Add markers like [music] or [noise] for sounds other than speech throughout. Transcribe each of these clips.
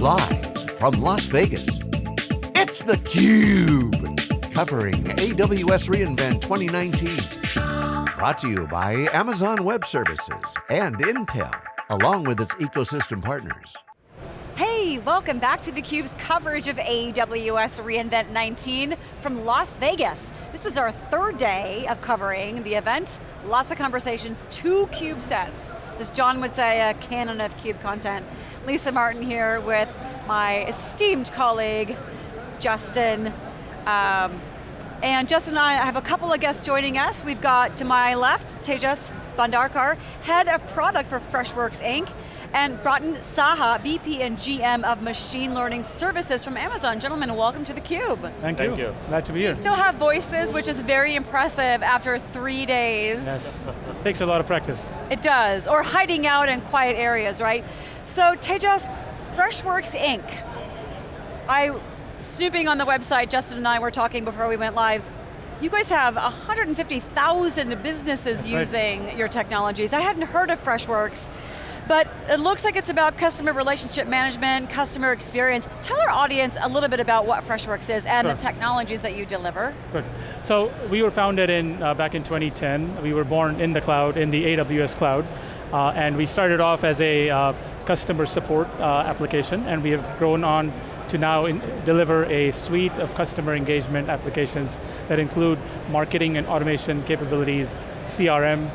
Live from Las Vegas, it's theCUBE. Covering AWS reInvent 2019. Brought to you by Amazon Web Services and Intel, along with its ecosystem partners. Hey, welcome back to theCUBE's coverage of AWS reInvent 19 from Las Vegas. This is our third day of covering the event. Lots of conversations, two CUBE sets. As John would say, a canon of CUBE content. Lisa Martin here with my esteemed colleague, Justin. Um, and Justin and I have a couple of guests joining us. We've got to my left, Tejas Bhandarkar, Head of Product for Freshworks Inc and Bratin Saha, VP and GM of Machine Learning Services from Amazon. Gentlemen, welcome to theCUBE. Thank, Thank you. you. Glad to be so here. You still have voices, which is very impressive after three days. Yes, [laughs] takes a lot of practice. It does, or hiding out in quiet areas, right? So Tejas, Freshworks Inc. I, snooping on the website, Justin and I were talking before we went live, you guys have 150,000 businesses That's using right. your technologies. I hadn't heard of Freshworks. But it looks like it's about customer relationship management, customer experience. Tell our audience a little bit about what Freshworks is and sure. the technologies that you deliver. Good. So we were founded in uh, back in 2010. We were born in the cloud, in the AWS cloud. Uh, and we started off as a uh, customer support uh, application, and we have grown on to now in, deliver a suite of customer engagement applications that include marketing and automation capabilities, CRM,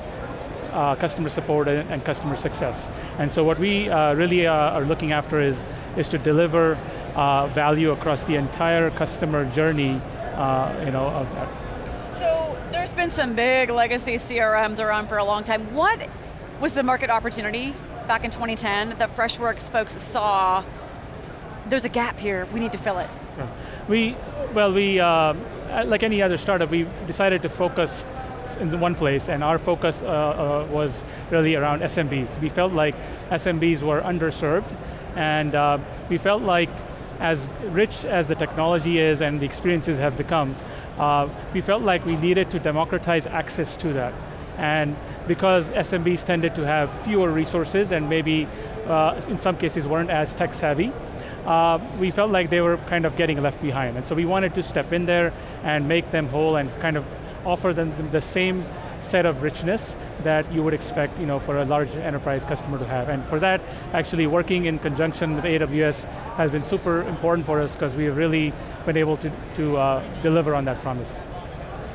uh, customer support and, and, customer success. And so what we uh, really uh, are looking after is, is to deliver uh, value across the entire customer journey uh, you know, of that. So there's been some big legacy CRMs around for a long time. What was the market opportunity back in 2010 that Freshworks folks saw, there's a gap here, we need to fill it? Sure. We, well, we, uh, like any other startup, we decided to focus in one place, and our focus uh, uh, was really around SMBs. We felt like SMBs were underserved, and uh, we felt like as rich as the technology is and the experiences have become, uh, we felt like we needed to democratize access to that. And because SMBs tended to have fewer resources and maybe uh, in some cases weren't as tech savvy, uh, we felt like they were kind of getting left behind. And so we wanted to step in there and make them whole and kind of offer them the same set of richness that you would expect you know, for a large enterprise customer to have. And for that, actually working in conjunction with AWS has been super important for us because we have really been able to, to uh, deliver on that promise.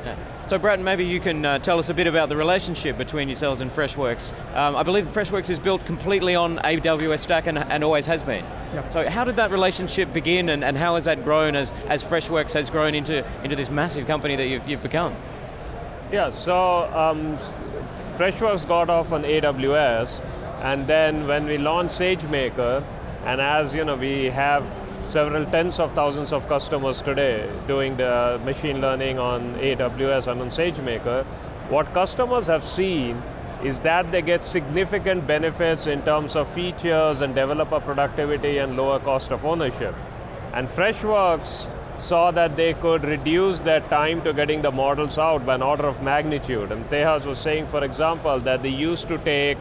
Yeah. So Bratin, maybe you can uh, tell us a bit about the relationship between yourselves and Freshworks. Um, I believe Freshworks is built completely on AWS stack and, and always has been. Yep. So how did that relationship begin and, and how has that grown as, as Freshworks has grown into, into this massive company that you've, you've become? Yeah, so um, Freshworks got off on AWS, and then when we launched SageMaker, and as you know, we have several tens of thousands of customers today doing the machine learning on AWS and on SageMaker, what customers have seen is that they get significant benefits in terms of features and developer productivity and lower cost of ownership. And Freshworks saw that they could reduce their time to getting the models out by an order of magnitude. And Tejas was saying, for example, that they used to take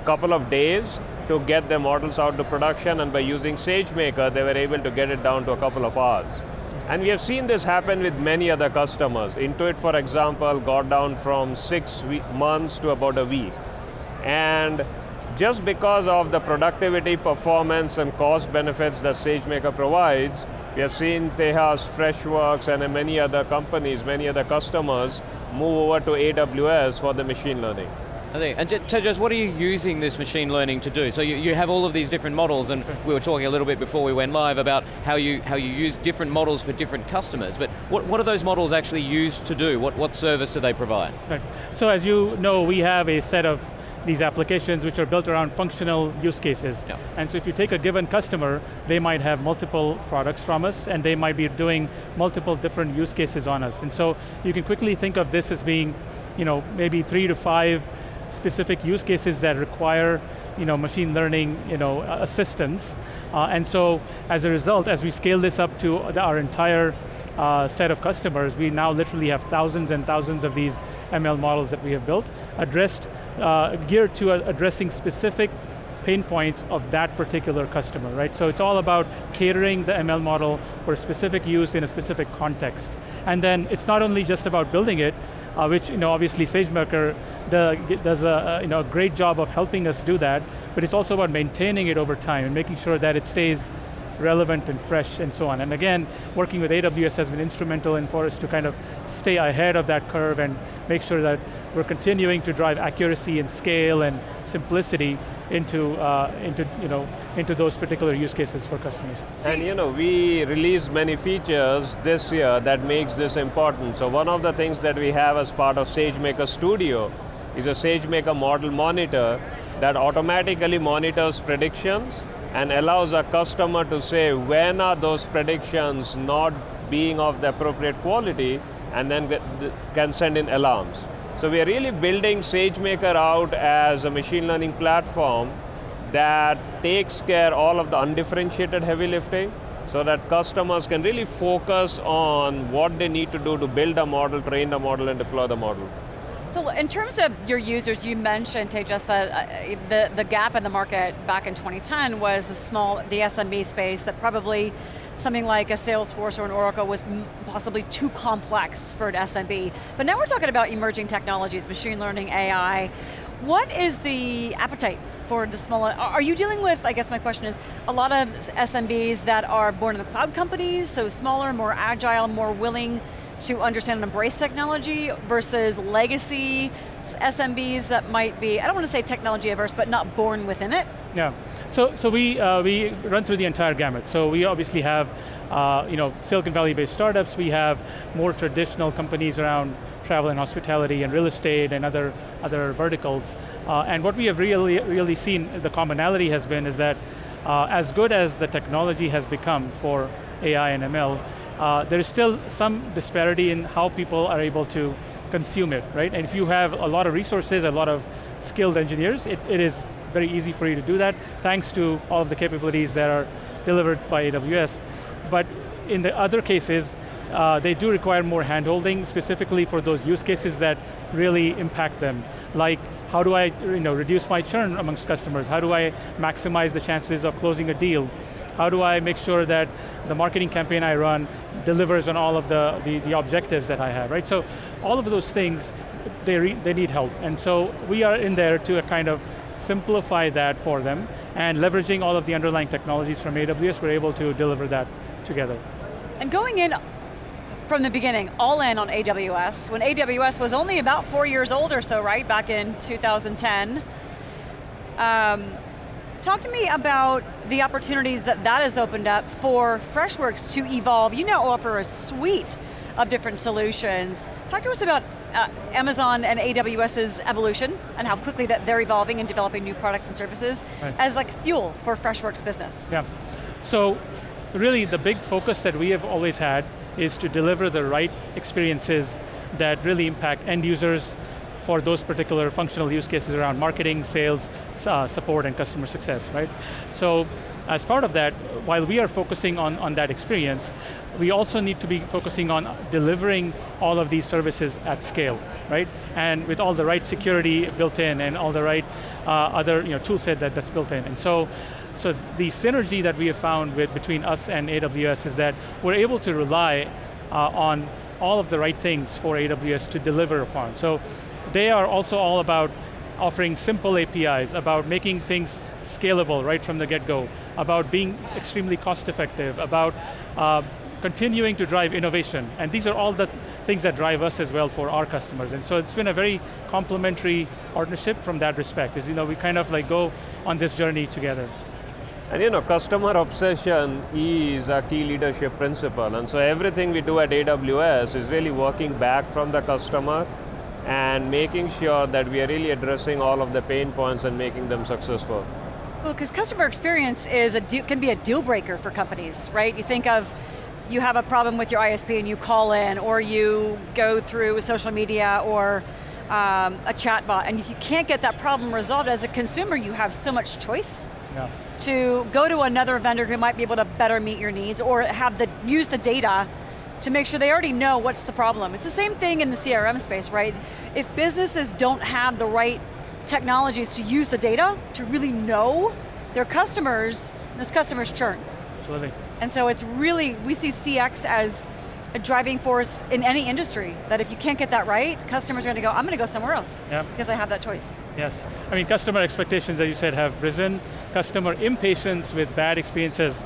a couple of days to get their models out to production, and by using SageMaker, they were able to get it down to a couple of hours. And we have seen this happen with many other customers. Intuit, for example, got down from six months to about a week. And just because of the productivity, performance, and cost benefits that SageMaker provides, we have seen Tejas, Freshworks, and many other companies, many other customers move over to AWS for the machine learning. And Tejas, what are you using this machine learning to do? So you, you have all of these different models, and we were talking a little bit before we went live about how you, how you use different models for different customers, but what, what are those models actually used to do? What, what service do they provide? Right. So as you know, we have a set of these applications which are built around functional use cases. Yeah. And so if you take a given customer, they might have multiple products from us and they might be doing multiple different use cases on us. And so you can quickly think of this as being you know, maybe three to five specific use cases that require you know, machine learning you know, assistance. Uh, and so as a result, as we scale this up to our entire uh, set of customers, we now literally have thousands and thousands of these ML models that we have built, addressed uh, geared to addressing specific pain points of that particular customer, right? So it's all about catering the ML model for a specific use in a specific context. And then it's not only just about building it, uh, which you know, obviously SageMaker does a, you know, great job of helping us do that, but it's also about maintaining it over time and making sure that it stays relevant and fresh and so on. And again, working with AWS has been instrumental in for us to kind of stay ahead of that curve and make sure that we're continuing to drive accuracy and scale and simplicity into, uh, into, you know, into those particular use cases for customers. And you know, we released many features this year that makes this important. So one of the things that we have as part of SageMaker Studio is a SageMaker model monitor that automatically monitors predictions and allows a customer to say when are those predictions not being of the appropriate quality and then can send in alarms. So we are really building SageMaker out as a machine learning platform that takes care all of the undifferentiated heavy lifting so that customers can really focus on what they need to do to build a model, train the model, and deploy the model. So in terms of your users, you mentioned, Tejas, that uh, the, the gap in the market back in 2010 was the small, the SMB space that probably something like a Salesforce or an Oracle was possibly too complex for an SMB. But now we're talking about emerging technologies, machine learning, AI. What is the appetite for the small, are you dealing with, I guess my question is, a lot of SMBs that are born in the cloud companies, so smaller, more agile, more willing to understand and embrace technology versus legacy SMBs that might be, I don't want to say technology averse, but not born within it? Yeah, so, so we, uh, we run through the entire gamut. So we obviously have uh, you know, Silicon Valley-based startups, we have more traditional companies around travel and hospitality and real estate and other, other verticals. Uh, and what we have really, really seen, the commonality has been is that uh, as good as the technology has become for AI and ML, uh, there is still some disparity in how people are able to consume it, right? And if you have a lot of resources, a lot of skilled engineers, it, it is very easy for you to do that, thanks to all of the capabilities that are delivered by AWS. But in the other cases, uh, they do require more handholding, specifically for those use cases that really impact them, like how do I you know, reduce my churn amongst customers? How do I maximize the chances of closing a deal? How do I make sure that the marketing campaign I run delivers on all of the, the, the objectives that I have, right? So all of those things, they, they need help. And so we are in there to a kind of simplify that for them, and leveraging all of the underlying technologies from AWS, we're able to deliver that together. And going in from the beginning, all in on AWS, when AWS was only about four years old or so, right, back in 2010. Um, Talk to me about the opportunities that that has opened up for Freshworks to evolve. You now offer a suite of different solutions. Talk to us about uh, Amazon and AWS's evolution and how quickly that they're evolving and developing new products and services right. as like fuel for Freshworks business. Yeah, so really the big focus that we have always had is to deliver the right experiences that really impact end users, for those particular functional use cases around marketing, sales, uh, support, and customer success, right? So as part of that, while we are focusing on, on that experience, we also need to be focusing on delivering all of these services at scale, right? And with all the right security built in and all the right uh, other you know, tool set that, that's built in. And so, so the synergy that we have found with, between us and AWS is that we're able to rely uh, on all of the right things for AWS to deliver upon. So they are also all about offering simple APIs, about making things scalable right from the get-go, about being extremely cost effective, about uh, continuing to drive innovation. And these are all the th things that drive us as well for our customers. And so it's been a very complementary partnership from that respect, is you know, we kind of like go on this journey together. And you know, customer obsession is a key leadership principle. And so everything we do at AWS is really working back from the customer and making sure that we are really addressing all of the pain points and making them successful. Well, because customer experience is a can be a deal breaker for companies, right? You think of, you have a problem with your ISP and you call in, or you go through social media or um, a chatbot, and if you can't get that problem resolved as a consumer, you have so much choice. Yeah. to go to another vendor who might be able to better meet your needs or have the use the data to make sure they already know what's the problem. It's the same thing in the CRM space, right? If businesses don't have the right technologies to use the data to really know their customers, and those customers churn. Absolutely. And so it's really, we see CX as a driving force in any industry, that if you can't get that right, customers are going to go, I'm going to go somewhere else, Yeah. because I have that choice. Yes, I mean customer expectations, as you said, have risen. Customer impatience with bad experiences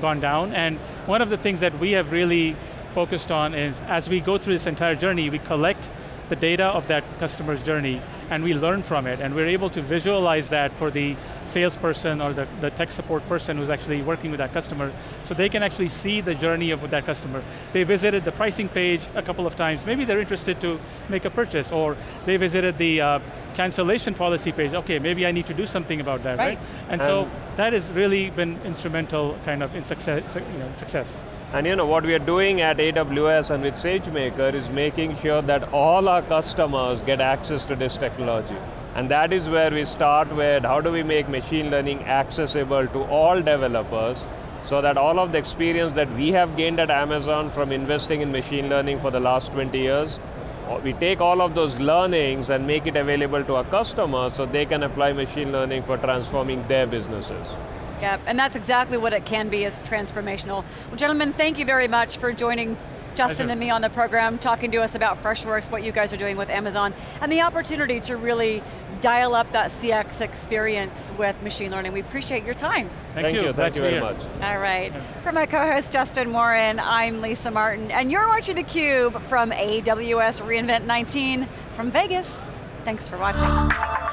gone down, and one of the things that we have really focused on is, as we go through this entire journey, we collect the data of that customer's journey, and we learn from it, and we're able to visualize that for the salesperson or the, the tech support person who's actually working with that customer, so they can actually see the journey of that customer. They visited the pricing page a couple of times, maybe they're interested to make a purchase, or they visited the uh, cancellation policy page, okay, maybe I need to do something about that, right? Right. And so that has really been instrumental kind of in success, you know, success. And you know, what we are doing at AWS and with SageMaker is making sure that all our customers get access to this technology. And that is where we start with how do we make machine learning accessible to all developers so that all of the experience that we have gained at Amazon from investing in machine learning for the last 20 years, we take all of those learnings and make it available to our customers so they can apply machine learning for transforming their businesses. Yeah, and that's exactly what it can be, is transformational. Well, gentlemen, thank you very much for joining Justin Pleasure. and me on the program, talking to us about Freshworks, what you guys are doing with Amazon, and the opportunity to really dial up that CX experience with machine learning. We appreciate your time. Thank, Thank you, Glad thank to you very much. All right, for my co-host Justin Warren, I'm Lisa Martin, and you're watching theCUBE from AWS reInvent 19 from Vegas. Thanks for watching.